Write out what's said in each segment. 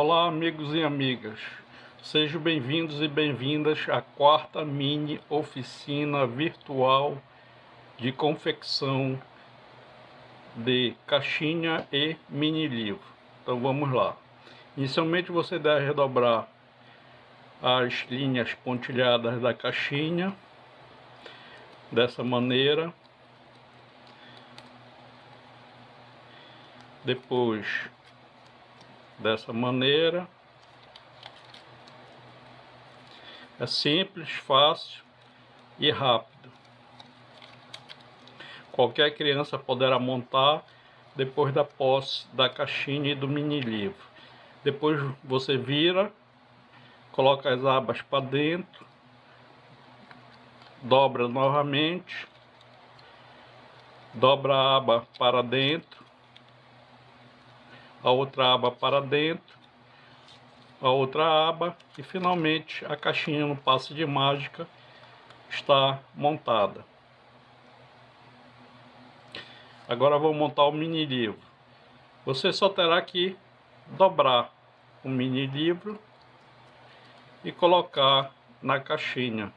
Olá amigos e amigas, sejam bem-vindos e bem-vindas à quarta mini oficina virtual de confecção de caixinha e mini livro. Então vamos lá. Inicialmente você deve redobrar as linhas pontilhadas da caixinha dessa maneira. Depois dessa maneira. É simples, fácil e rápido. Qualquer criança poderá montar depois da posse da caixinha e do mini livro. Depois você vira, coloca as abas para dentro, dobra novamente, dobra a aba para dentro, a outra aba para dentro, a outra aba e finalmente a caixinha no passe de mágica está montada. Agora vou montar o mini livro. Você só terá que dobrar o mini livro e colocar na caixinha.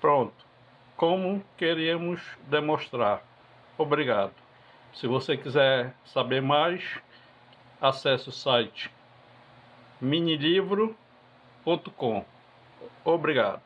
Pronto, como queríamos demonstrar. Obrigado. Se você quiser saber mais, acesse o site minilivro.com. Obrigado.